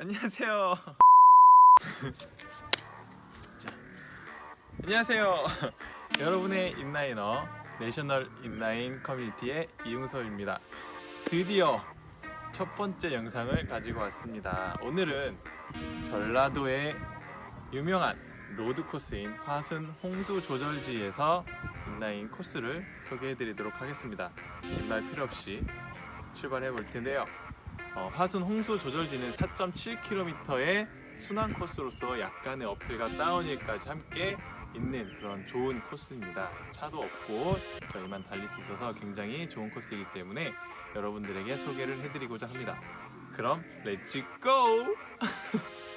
안녕하세요. 자, 안녕하세요. 여러분의 inliner National Inline Community의 이웅서입니다. 드디어 첫 번째 영상을 가지고 왔습니다. 오늘은 전라도의 유명한 road 코스인 화순 홍수 조절지에서 인라인 코스를 소개해 드리도록 하겠습니다. 긴말 필요 없이 출발해 볼 텐데요. 어, 화순 홍수 조절지는 4.7km의 순환 코스로서 약간의 uphill과 downhill까지 함께 있는 그런 좋은 코스입니다. 차도 없고 저희만 달릴 수 있어서 굉장히 좋은 코스이기 때문에 여러분들에게 소개를 해드리고자 합니다. 그럼 let's go!